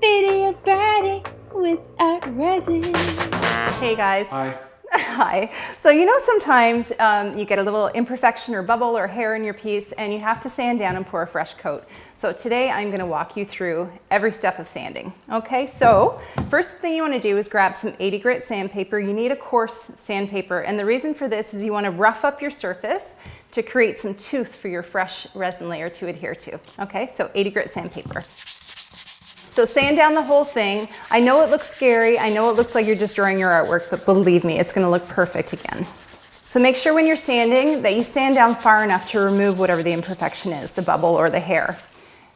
Video Friday with Art Resin. Hey guys. Hi. Hi. So you know sometimes um, you get a little imperfection or bubble or hair in your piece and you have to sand down and pour a fresh coat. So today I'm going to walk you through every step of sanding. Okay, so first thing you want to do is grab some 80 grit sandpaper. You need a coarse sandpaper and the reason for this is you want to rough up your surface to create some tooth for your fresh resin layer to adhere to. Okay, so 80 grit sandpaper. So sand down the whole thing. I know it looks scary. I know it looks like you're destroying your artwork, but believe me, it's gonna look perfect again. So make sure when you're sanding that you sand down far enough to remove whatever the imperfection is, the bubble or the hair.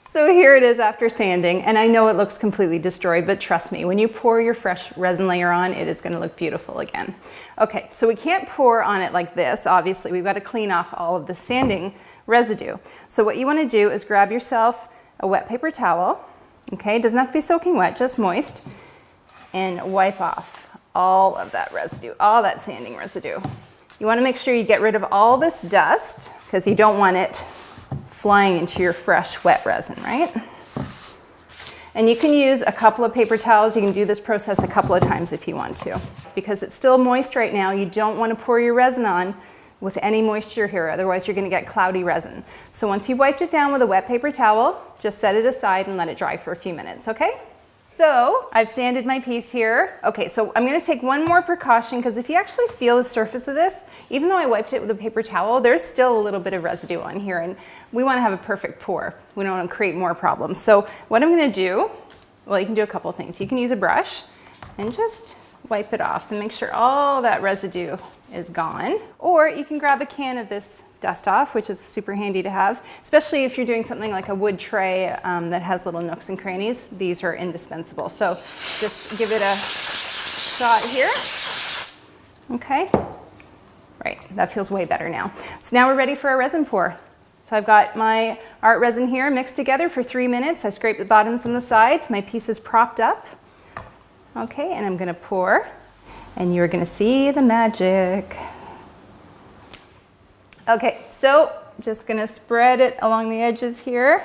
So here it is after sanding, and I know it looks completely destroyed, but trust me, when you pour your fresh resin layer on, it is gonna look beautiful again. Okay, so we can't pour on it like this, obviously. We've gotta clean off all of the sanding residue. So what you wanna do is grab yourself a wet paper towel, Okay, it doesn't have to be soaking wet, just moist. And wipe off all of that residue, all that sanding residue. You wanna make sure you get rid of all this dust because you don't want it flying into your fresh wet resin, right? And you can use a couple of paper towels. You can do this process a couple of times if you want to. Because it's still moist right now, you don't want to pour your resin on with any moisture here, otherwise you're gonna get cloudy resin. So once you've wiped it down with a wet paper towel, just set it aside and let it dry for a few minutes, okay? So I've sanded my piece here. Okay, so I'm gonna take one more precaution because if you actually feel the surface of this, even though I wiped it with a paper towel, there's still a little bit of residue on here and we wanna have a perfect pour. We don't wanna create more problems. So what I'm gonna do, well, you can do a couple things. You can use a brush and just wipe it off and make sure all that residue is gone. Or you can grab a can of this dust off, which is super handy to have, especially if you're doing something like a wood tray um, that has little nooks and crannies. These are indispensable. So just give it a shot here. Okay. Right, that feels way better now. So now we're ready for our resin pour. So I've got my art resin here mixed together for three minutes. I scrape the bottoms and the sides. My piece is propped up. Okay, and I'm gonna pour and you're gonna see the magic. Okay, so just gonna spread it along the edges here.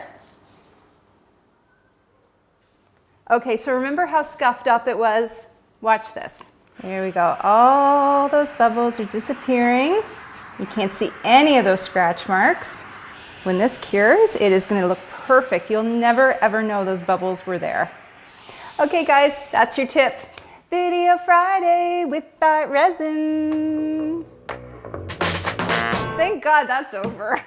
Okay, so remember how scuffed up it was? Watch this. There we go. All those bubbles are disappearing. You can't see any of those scratch marks. When this cures, it is gonna look perfect. You'll never ever know those bubbles were there. Okay guys, that's your tip. Video Friday with Art Resin. Thank God that's over.